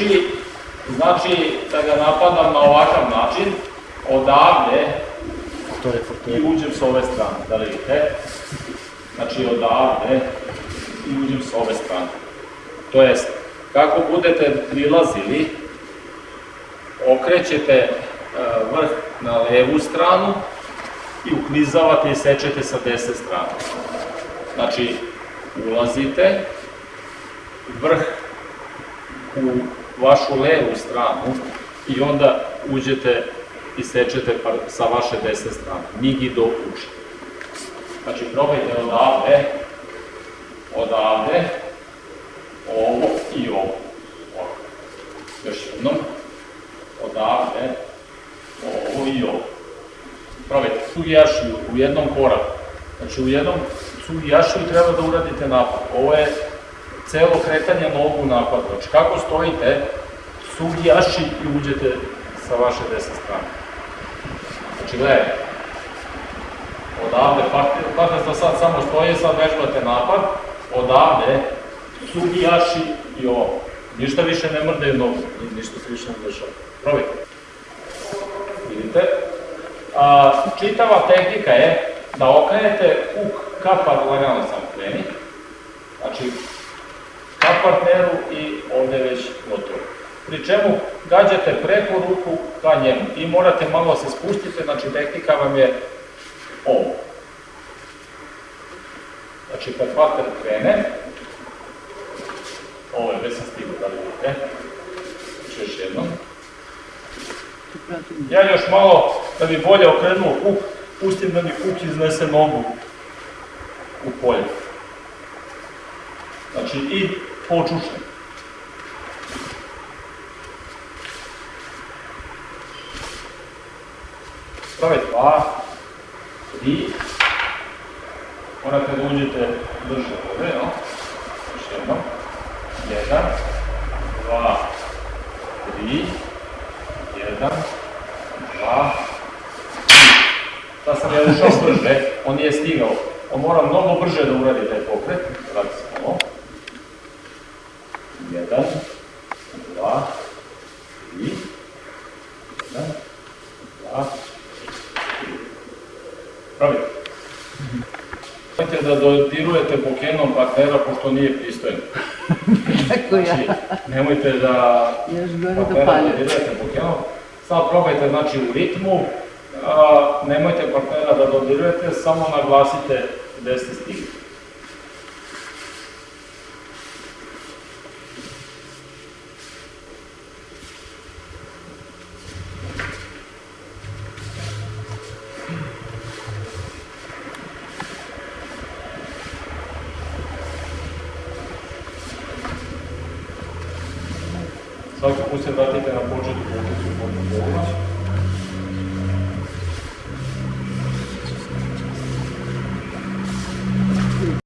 uči, znači da ga napadam na ovakav način, odavde i uđem s ove strane, da vidite. Znači odavde i uđem s ove strane. To jest, kako budete prilazili, okrećete e, vrh na levu stranu i uklizavate i sečete sa desne strane. Znači, ulazite, vrh u vašu levu stranu i onda uđete i sečete sa vaše desne strane. Nigi do uči. Znači, probajte odavde, odavde, ovo i ovo. Ovako. Još jednom. Odavde, ovo i ovo. Probajte sugijašiju u jednom koraku. Znači, u jednom sugijašiju treba da uradite napad. Ovo je celo kretanje nogu napad. Znači, kako stojite, sugijaši i uđete sa vaše desne strane. Znači, gledajte. Odavde, partner da sad samo stoji, sad vežbate napad. Odavde, sugijaši i ovo. Ništa više ne mrdaju nogu, ništa se više ne dešava. Probajte. Vidite? A, čitava tehnika je da okrenete kuk ka par, lagano sam kreni. Znači, partneru i ovde već gotovo. Pri čemu gađate preko ruku ka njemu i morate malo se spustite, znači tehnika vam je ovo. Znači, kad partner krene, ovo je već sam stigao, da li vidite? Znači, još jednom. Ja još malo, da bi bolje okrenuo kuk, pustim da mi kuk iznese nogu u polje. Znači, i počušnem. Prave dva, tri, morate da uđete brže ovde, no? Još jednom. Jedan, dva, tri, jedan, dva, tri. Sad sam ja ušao brže, on nije stigao. On mora mnogo brže da uradi taj pokret. Radi se Да. Прави. Можете да додирувате по кенон партнера, пошто не е пристоен. Како ја? Значи, немојте да партнера додирувате да кенон. Сад пробајте, значи, у ритму. А, немојте партнера да додирувате, само нагласите десни стигите. Svaki put se vratite na početku, su podno